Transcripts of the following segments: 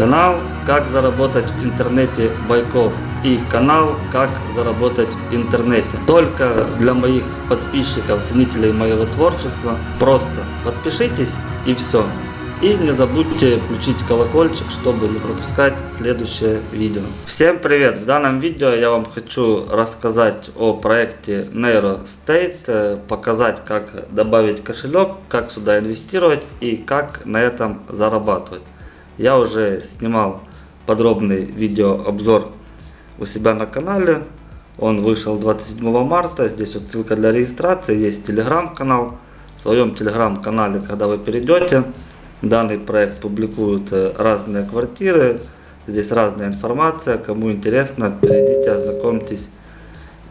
Канал «Как заработать в интернете Байков» и канал «Как заработать в интернете». Только для моих подписчиков, ценителей моего творчества. Просто подпишитесь и все. И не забудьте включить колокольчик, чтобы не пропускать следующее видео. Всем привет! В данном видео я вам хочу рассказать о проекте NeuroState, э, показать как добавить кошелек, как сюда инвестировать и как на этом зарабатывать. Я уже снимал подробный видеообзор у себя на канале. Он вышел 27 марта. Здесь вот ссылка для регистрации. Есть телеграм-канал. В своем телеграм-канале, когда вы перейдете, данный проект публикуют э, разные квартиры. Здесь разная информация. Кому интересно, перейдите, ознакомьтесь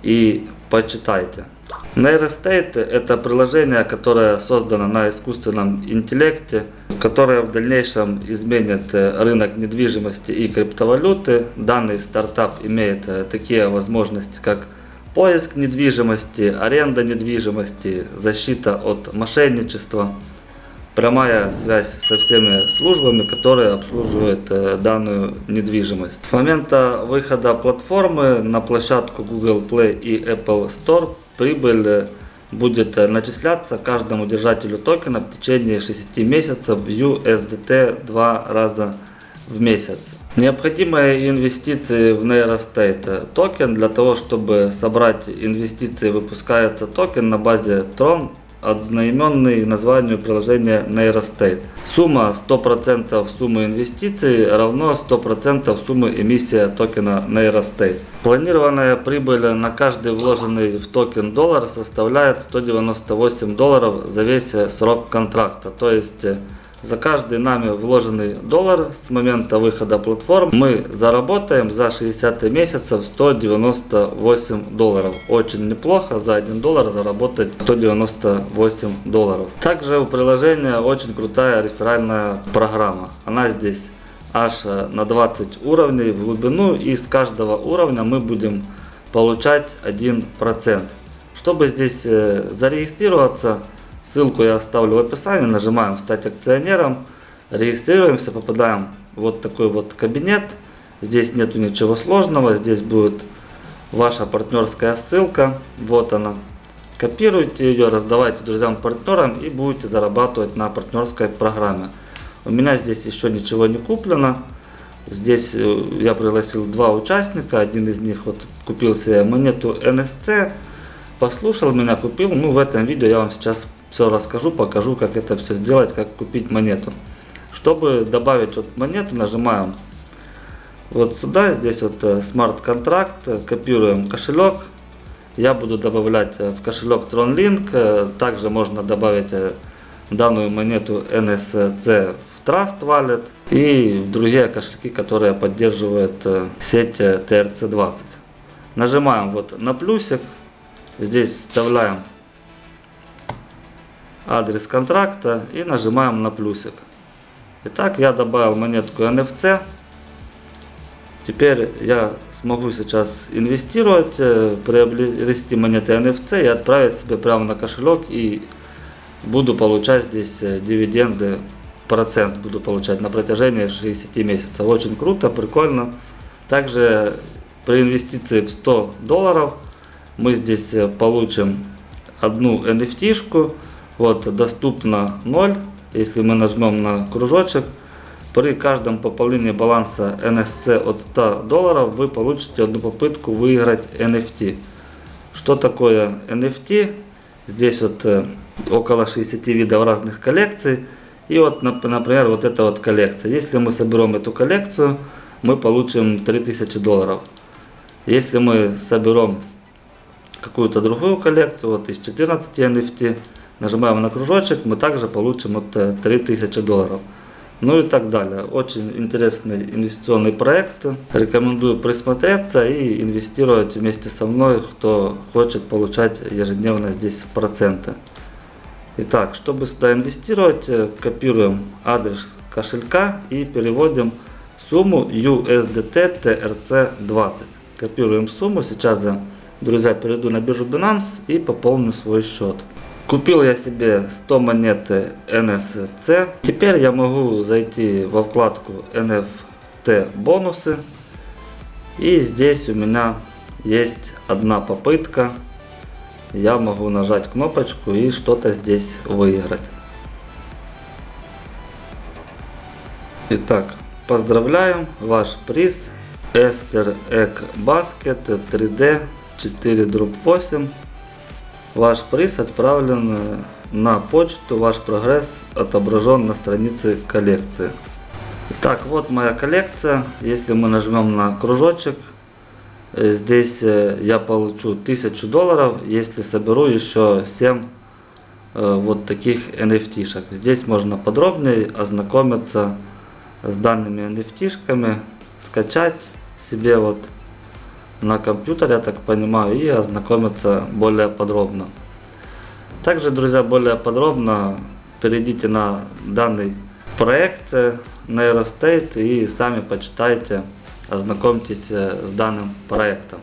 и почитайте. Neurostate это приложение, которое создано на искусственном интеллекте, которое в дальнейшем изменит э, рынок недвижимости и криптовалюты. Данный стартап имеет э, такие возможности, как поиск недвижимости, аренда недвижимости, защита от мошенничества, прямая связь со всеми службами, которые обслуживают э, данную недвижимость. С момента выхода платформы на площадку Google Play и Apple Store прибыль э, будет э, начисляться каждому держателю токена в течение 6 месяцев в USDT два раза в месяц. Необходимые инвестиции в Neurostate токен. Для того, чтобы собрать инвестиции, выпускается токен на базе Tron одноименный названию приложения Neurostate. Сумма 100% суммы инвестиций равно 100% суммы эмиссия токена Neurostate. Планированная прибыль на каждый вложенный в токен доллар составляет 198 долларов за весь срок контракта. То есть за каждый нами вложенный доллар с момента выхода платформ мы заработаем за 60 месяцев 198 долларов. Очень неплохо за 1 доллар заработать 198 долларов. Также у приложения очень крутая реферальная программа. Она здесь аж на 20 уровней в глубину и с каждого уровня мы будем получать 1%. Чтобы здесь э, зарегистрироваться, Ссылку я оставлю в описании. Нажимаем «Стать акционером». Регистрируемся, попадаем в вот такой вот кабинет. Здесь нету ничего сложного. Здесь будет ваша партнерская ссылка. Вот она. Копируйте ее, раздавайте друзьям-партнерам и будете зарабатывать на партнерской программе. У меня здесь еще ничего не куплено. Здесь э, я пригласил два участника. Один из них вот купил себе монету NSC. Послушал меня, купил. Ну, в этом видео я вам сейчас все расскажу, покажу, как это все сделать, как купить монету. Чтобы добавить вот монету, нажимаем вот сюда, здесь вот э, смарт-контракт, копируем кошелек. Я буду добавлять э, в кошелек TronLink, э, также можно добавить данную монету NSC в Trust Wallet и в другие кошельки, которые поддерживают сеть TRC20. Нажимаем вот на плюсик, здесь вставляем адрес контракта и нажимаем на плюсик. Итак, я добавил монетку NFC. Теперь я смогу сейчас инвестировать, э, приобрести монеты NFC и отправить себе прямо на кошелек и буду получать здесь э, дивиденды, процент буду получать на протяжении 60 месяцев. Очень круто, прикольно. Также при инвестиции в 100 долларов мы здесь э, получим одну NFT-шку вот, доступно 0. Если мы нажмем на кружочек, при каждом пополнении баланса NSC от 100 долларов вы получите одну попытку выиграть NFT. Что такое NFT? Здесь вот э, около 60 видов разных коллекций. И вот, например, вот эта вот коллекция. Если мы соберем эту коллекцию, мы получим 3000 долларов. Если мы соберем какую-то другую коллекцию, вот из 14 NFT, Нажимаем на кружочек, мы также получим вот 3000 долларов. Ну и так далее. Очень интересный инвестиционный проект. Рекомендую присмотреться и инвестировать вместе со мной, кто хочет получать ежедневно здесь проценты. Итак, чтобы сюда инвестировать, э, копируем адрес кошелька и переводим сумму USDT TRC20. Копируем сумму. Сейчас, друзья, перейду на биржу Binance и пополню свой счет. Купил я себе 100 монет NSC. Теперь я могу зайти во вкладку NFT бонусы. И здесь у меня есть одна попытка. Я могу нажать кнопочку и что-то здесь выиграть. Итак, поздравляем, ваш приз Esther Egg Basket 3D 4 дробь 8. Ваш приз отправлен э, на почту, ваш прогресс отображен на странице коллекции. Итак, вот моя коллекция. Если мы нажмем на кружочек, э, здесь э, я получу 1000 долларов, если соберу еще 7 вот таких NFT. -шек. Здесь можно подробнее ознакомиться с данными NFT-шками, скачать себе вот на компьютер, я так понимаю, и ознакомиться более подробно. Также, друзья, более подробно перейдите на данный проект Neurostate и сами почитайте, ознакомьтесь э, с данным проектом.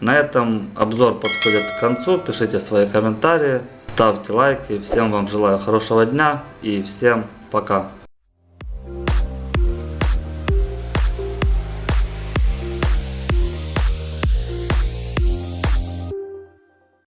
На этом обзор подходит к концу. Пишите свои комментарии, ставьте лайки. Всем вам желаю хорошего дня и всем пока.